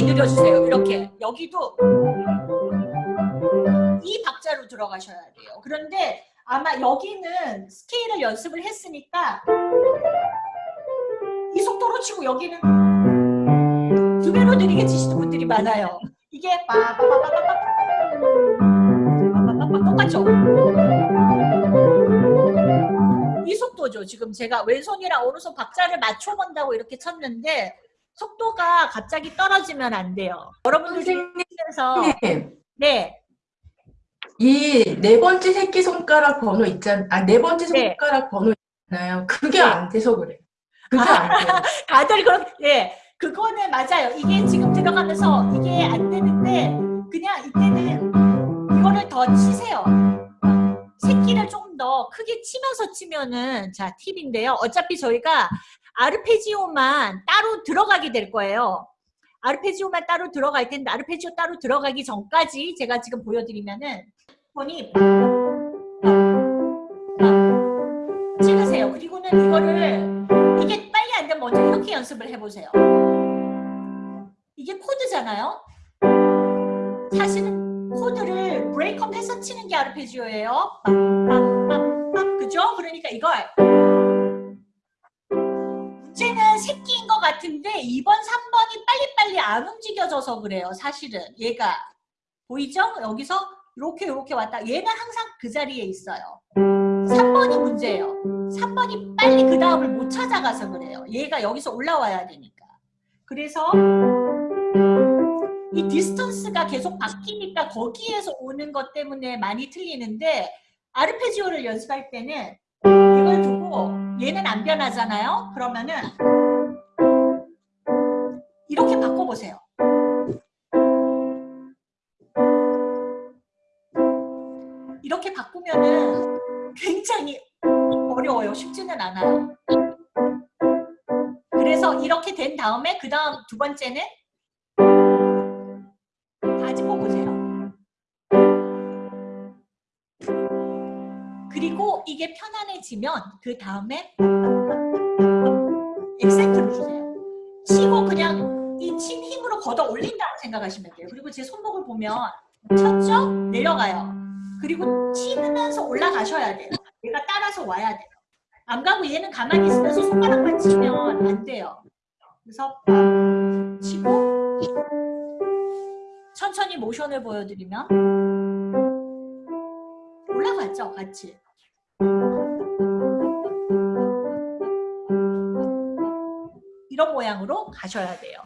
굉장히 느려주세요. 이렇게 여기도 이 박자로 들어가셔야 돼요. 그런데 아마 여기는 스케일을 연습을 했으니까 이 속도로 치고 여기는 두 배로 느리게 치시는 분들이 많아요. 이게 똑같죠? 이 속도죠. 지금 제가 왼손이랑 오른손 박자를 맞춰본다고 이렇게 쳤는데 속도가 갑자기 떨어지면 안 돼요. 여러분들 중에서 네. 이 네 번째 새끼 손가락 번호 있잖 아, 네 번째 네. 손가락 네. 번호 있잖아요. 그게 네. 안 돼서 그래. 그게 안 돼요. 다들 그런 예. 그거는 맞아요. 이게 지금 들어가면서 이게 안되 크게 치면서 치면은 자 팁인데요. 어차피 저희가 아르페지오만 따로 들어가게 될 거예요. 아르페지오만 따로 들어갈 텐데 아르페지오 따로 들어가기 전까지 제가 지금 보여드리면은 손이 찍으세요. 그리고는 이거를 이게 빨리 안 되면 먼저 이렇게 연습을 해보세요. 이게 코드잖아요. 사실은 코드를 브레이크업 해서 치는 게 아르페지오예요. 빰빰빰빰 이걸 문제는 새끼인 것 같은데 2번, 3번이 빨리빨리 안 움직여져서 그래요. 사실은 얘가 보이죠? 여기서 이렇게 이렇게 왔다. 얘는 항상 그 자리에 있어요. 3번이 문제예요. 3번이 빨리 그 다음을 못 찾아가서 그래요. 얘가 여기서 올라와야 되니까. 그래서 이 distance가 계속 바뀌니까 거기에서 오는 것 때문에 많이 틀리는데 아르페지오를 연습할 때는 이걸 두고 얘는 안 변하잖아요. 그러면은 이렇게 바꿔보세요. 이렇게 바꾸면은 굉장히 어려워요. 쉽지는 않아요. 그래서 이렇게 된 다음에 그 다음 두 번째는 다 짚어보세요. 그리고 이게 편안해지면 그 다음에 엑센트를 주세요. 치고 그냥 이 친 힘으로 걷어 올린다고 생각하시면 돼요. 그리고 제 손목을 보면 쳤죠? 내려가요. 그리고 치면서 올라가셔야 돼요. 얘가 따라서 와야 돼요. 안 가고 얘는 가만히 있으면서 손가락만 치면 안 돼요. 그래서 치고 천천히 모션을 보여드리면 올라갔죠, 같이. 이런 모양으로 가셔야 돼요.